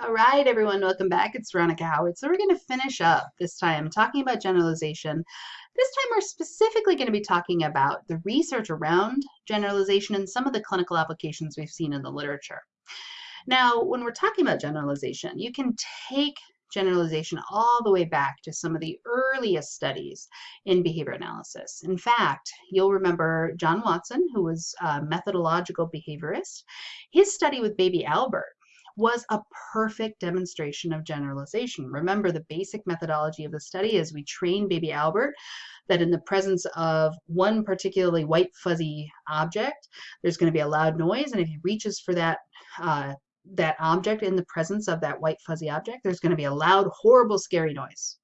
All right, everyone, welcome back. It's Veronica Howard. So we're going to finish up this time talking about generalization. This time we're specifically going to be talking about the research around generalization and some of the clinical applications we've seen in the literature. Now, when we're talking about generalization, you can take generalization all the way back to some of the earliest studies in behavior analysis. In fact, you'll remember John Watson, who was a methodological behaviorist, his study with baby Albert was a perfect demonstration of generalization. Remember, the basic methodology of the study is we train baby Albert that in the presence of one particularly white fuzzy object, there's going to be a loud noise, and if he reaches for that uh, that object in the presence of that white fuzzy object, there's going to be a loud, horrible, scary noise.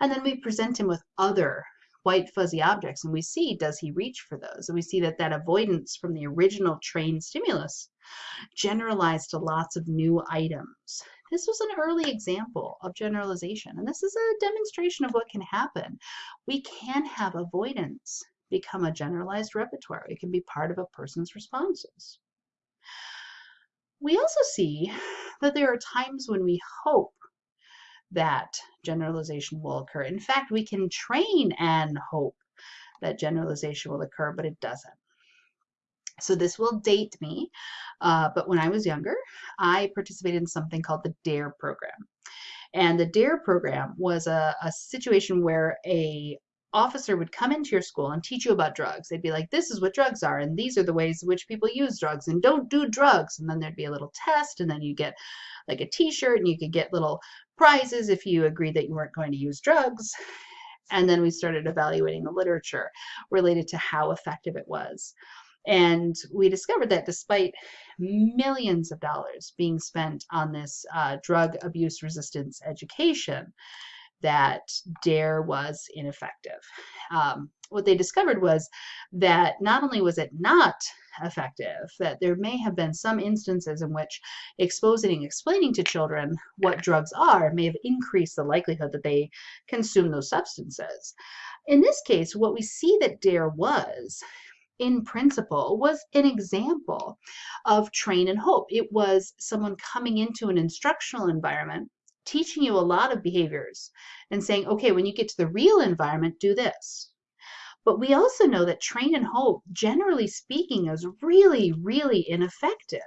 And then we present him with other white fuzzy objects and we see does he reach for those and we see that that avoidance from the original trained stimulus generalized to lots of new items. This was an early example of generalization, and this is a demonstration of what can happen. We can have avoidance become a generalized repertoire. It can be part of a person's responses. We also see that there are times when we hope that generalization will occur. In fact, we can train and hope that generalization will occur, but it doesn't. So this will date me, uh, but when I was younger, I participated in something called the DARE program. And the DARE program was a, a situation where a officer would come into your school and teach you about drugs. They'd be like, this is what drugs are, and these are the ways in which people use drugs, and don't do drugs. And then there'd be a little test, and then you get like a t-shirt, and you could get little prizes if you agreed that you weren't going to use drugs. And then we started evaluating the literature related to how effective it was. And we discovered that despite millions of dollars being spent on this uh, drug abuse resistance education, that DARE was ineffective. Um, what they discovered was that not only was it not effective, that there may have been some instances in which exposing and explaining to children what drugs are may have increased the likelihood that they consume those substances. In this case, what we see that DARE was in principle was an example of train and hope. It was someone coming into an instructional environment, teaching you a lot of behaviors and saying, okay, when you get to the real environment, do this. But we also know that train and hope, generally speaking, is really, really ineffective.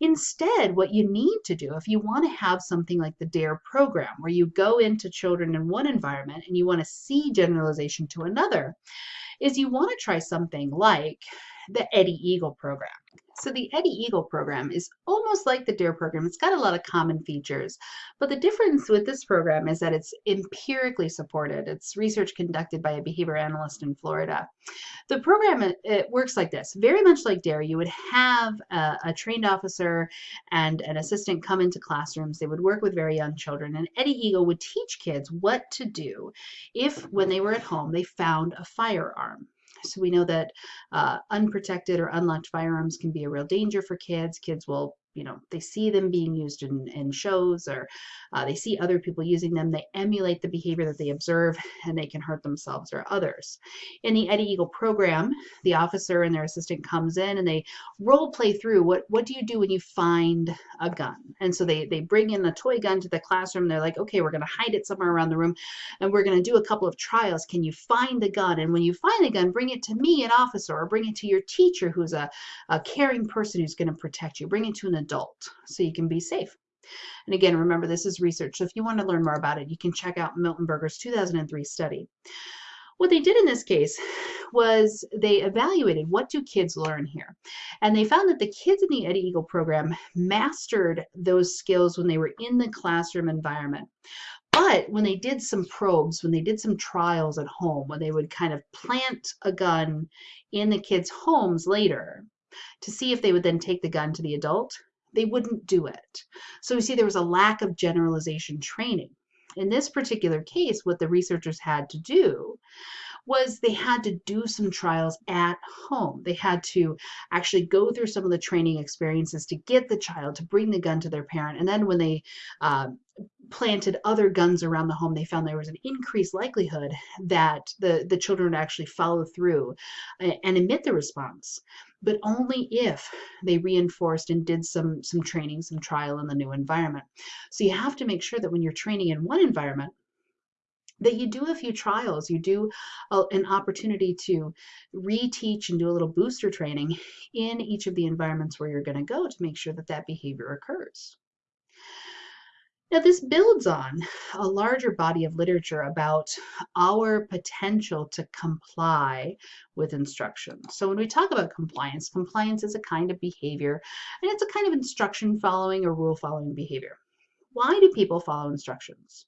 Instead, what you need to do, if you want to have something like the DARE program, where you go into children in one environment and you want to see generalization to another, is you want to try something like the Eddie Eagle program. So the Eddie Eagle program is almost like the DARE program. It's got a lot of common features, but the difference with this program is that it's empirically supported. It's research conducted by a behavior analyst in Florida. The program, it, works like this. Very much like DARE, you would have a, a trained officer and an assistant come into classrooms. They would work with very young children, and Eddie Eagle would teach kids what to do if, when they were at home, they found a firearm. So we know that uh, unprotected or unlocked firearms can be a real danger for kids. Kids will you know, they see them being used in, in shows or uh, they see other people using them. They emulate the behavior that they observe and they can hurt themselves or others. In the Eddie Eagle program, the officer and their assistant comes in and they role play through what, what do you do when you find a gun? And so they, they bring in the toy gun to the classroom. They're like, okay, we're going to hide it somewhere around the room and we're going to do a couple of trials. Can you find the gun? And when you find the gun, bring it to me, an officer, or bring it to your teacher who's a, a caring person who's going to protect you. Bring it to an adult so you can be safe. And again, remember, this is research. So if you want to learn more about it, you can check out Miltenberger's 2003 study. What they did in this case was they evaluated what do kids learn here. And they found that the kids in the Eddie Eagle program mastered those skills when they were in the classroom environment. But when they did some probes, when they did some trials at home, when they would kind of plant a gun in the kids' homes later to see if they would then take the gun to the adult, they wouldn't do it. So we see there was a lack of generalization training. In this particular case, what the researchers had to do was they had to do some trials at home. They had to actually go through some of the training experiences to get the child to bring the gun to their parent. And then when they uh, planted other guns around the home, they found there was an increased likelihood that the, the children would actually follow through uh, and emit the response but only if they reinforced and did some some training, some trial in the new environment. So you have to make sure that when you're training in one environment, that you do a few trials, you do a, an opportunity to reteach and do a little booster training in each of the environments where you're going to go to make sure that that behavior occurs. Now, this builds on a larger body of literature about our potential to comply with instructions. So, when we talk about compliance, compliance is a kind of behavior and it's a kind of instruction following or rule following behavior. Why do people follow instructions?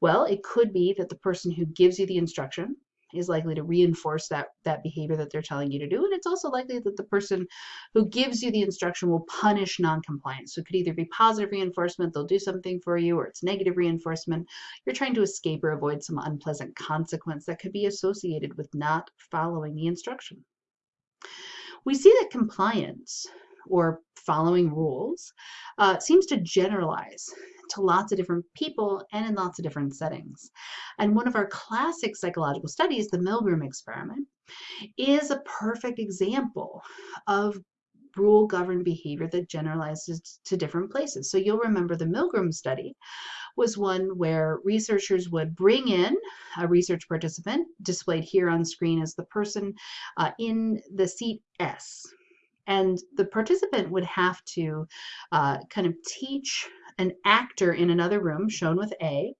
Well, it could be that the person who gives you the instruction is likely to reinforce that, that behavior that they're telling you to do. And it's also likely that the person who gives you the instruction will punish noncompliance. So it could either be positive reinforcement, they'll do something for you, or it's negative reinforcement. You're trying to escape or avoid some unpleasant consequence that could be associated with not following the instruction. We see that compliance or following rules uh, seems to generalize to lots of different people and in lots of different settings. And one of our classic psychological studies, the Milgram experiment, is a perfect example of rule governed behavior that generalizes to different places. So you'll remember the Milgram study was one where researchers would bring in a research participant, displayed here on screen as the person uh, in the seat S. And the participant would have to uh, kind of teach an actor in another room, shown with A,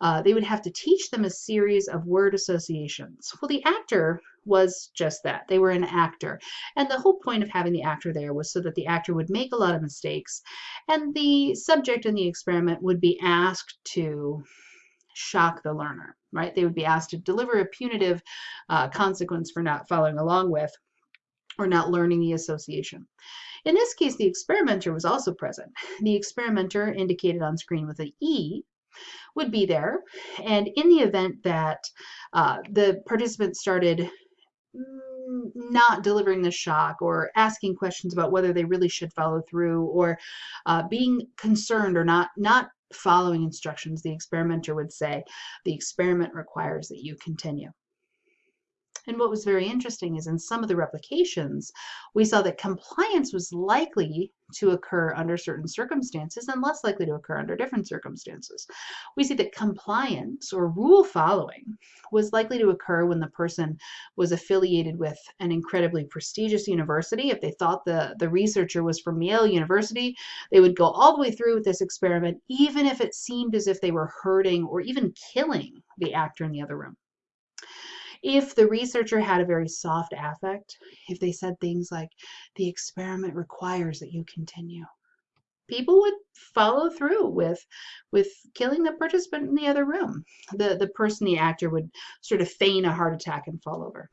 uh, they would have to teach them a series of word associations. Well, the actor was just that. They were an actor. And the whole point of having the actor there was so that the actor would make a lot of mistakes and the subject in the experiment would be asked to shock the learner, right? They would be asked to deliver a punitive uh, consequence for not following along with or not learning the association. In this case, the experimenter was also present. The experimenter indicated on screen with an E would be there. And in the event that uh, the participant started mm, not delivering the shock or asking questions about whether they really should follow through or uh, being concerned or not not following instructions the experimenter would say the experiment requires that you continue and what was very interesting is in some of the replications, we saw that compliance was likely to occur under certain circumstances and less likely to occur under different circumstances. We see that compliance or rule following was likely to occur when the person was affiliated with an incredibly prestigious university. If they thought the, the researcher was from Yale University, they would go all the way through with this experiment, even if it seemed as if they were hurting or even killing the actor in the other room if the researcher had a very soft affect, if they said things like, the experiment requires that you continue, people would follow through with with killing the participant in the other room. The the person, the actor, would sort of feign a heart attack and fall over.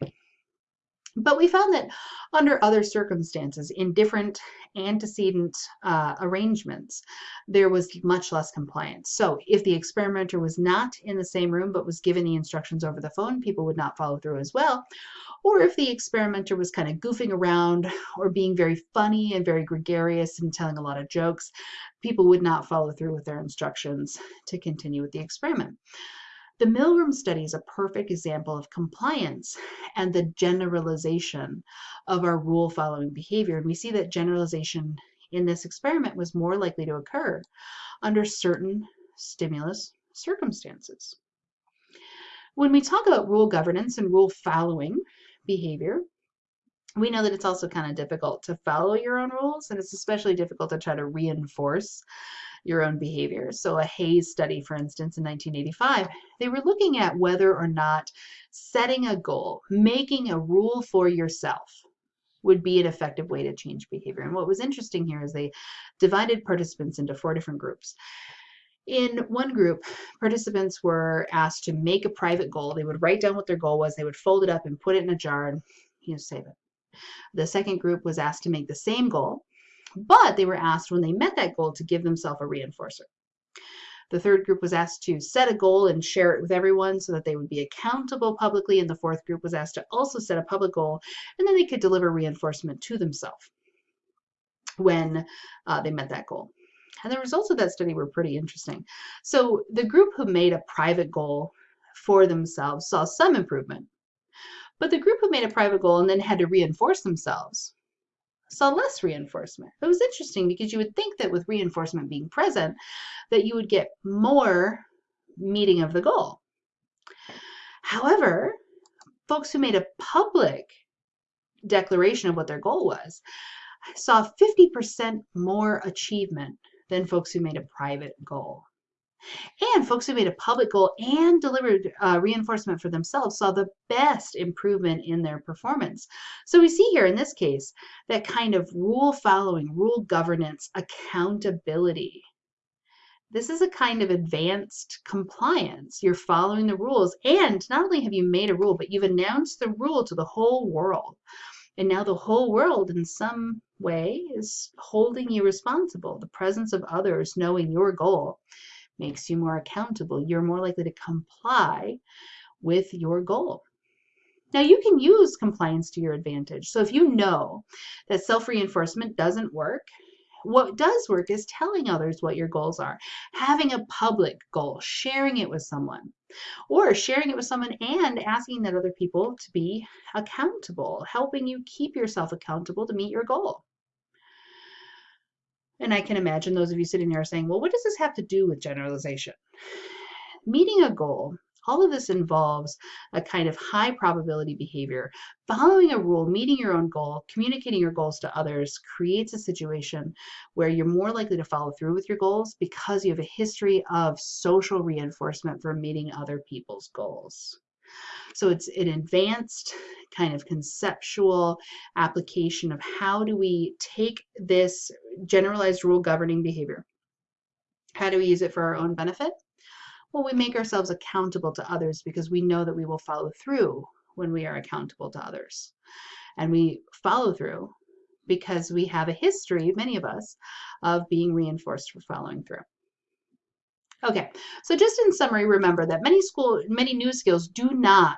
But we found that under other circumstances, in different antecedent uh, arrangements, there was much less compliance. So if the experimenter was not in the same room but was given the instructions over the phone, people would not follow through as well. Or if the experimenter was kind of goofing around or being very funny and very gregarious and telling a lot of jokes, people would not follow through with their instructions to continue with the experiment. The Milgram study is a perfect example of compliance and the generalization of our rule following behavior. And we see that generalization in this experiment was more likely to occur under certain stimulus circumstances. When we talk about rule governance and rule following behavior, we know that it's also kind of difficult to follow your own rules, and it's especially difficult to try to reinforce your own behavior. So a Hayes study, for instance, in 1985, they were looking at whether or not setting a goal, making a rule for yourself, would be an effective way to change behavior. And what was interesting here is they divided participants into four different groups. In one group, participants were asked to make a private goal. They would write down what their goal was, they would fold it up and put it in a jar and you know, save it. The second group was asked to make the same goal but they were asked when they met that goal to give themselves a reinforcer. The third group was asked to set a goal and share it with everyone so that they would be accountable publicly. And the fourth group was asked to also set a public goal and then they could deliver reinforcement to themselves when uh, they met that goal. And the results of that study were pretty interesting. So the group who made a private goal for themselves saw some improvement. But the group who made a private goal and then had to reinforce themselves saw less reinforcement. It was interesting because you would think that with reinforcement being present, that you would get more meeting of the goal. However, folks who made a public declaration of what their goal was saw 50% more achievement than folks who made a private goal. And folks who made a public goal and delivered uh, reinforcement for themselves saw the best improvement in their performance. So we see here in this case that kind of rule following, rule governance, accountability. This is a kind of advanced compliance. You're following the rules, and not only have you made a rule, but you've announced the rule to the whole world. And now the whole world, in some way, is holding you responsible. The presence of others knowing your goal makes you more accountable. You're more likely to comply with your goal. Now, you can use compliance to your advantage. So, if you know that self reinforcement doesn't work, what does work is telling others what your goals are, having a public goal, sharing it with someone, or sharing it with someone and asking that other people to be accountable, helping you keep yourself accountable to meet your goal. And I can imagine those of you sitting there saying, well, what does this have to do with generalization? Meeting a goal, all of this involves a kind of high probability behavior. Following a rule, meeting your own goal, communicating your goals to others creates a situation where you're more likely to follow through with your goals because you have a history of social reinforcement for meeting other people's goals. So it's an advanced kind of conceptual application of how do we take this generalized rule governing behavior? How do we use it for our own benefit? Well, we make ourselves accountable to others because we know that we will follow through when we are accountable to others. And we follow through because we have a history, many of us, of being reinforced for following through. Okay, so just in summary, remember that many school, many new skills do not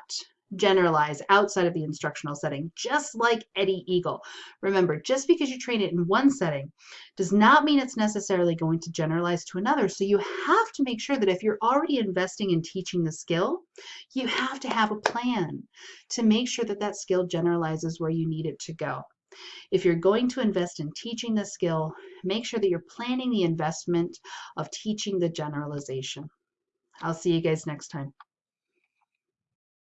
generalize outside of the instructional setting, just like Eddie Eagle. Remember, just because you train it in one setting does not mean it's necessarily going to generalize to another. So you have to make sure that if you're already investing in teaching the skill, you have to have a plan to make sure that that skill generalizes where you need it to go. If you're going to invest in teaching the skill, make sure that you're planning the investment of teaching the generalization. I'll see you guys next time.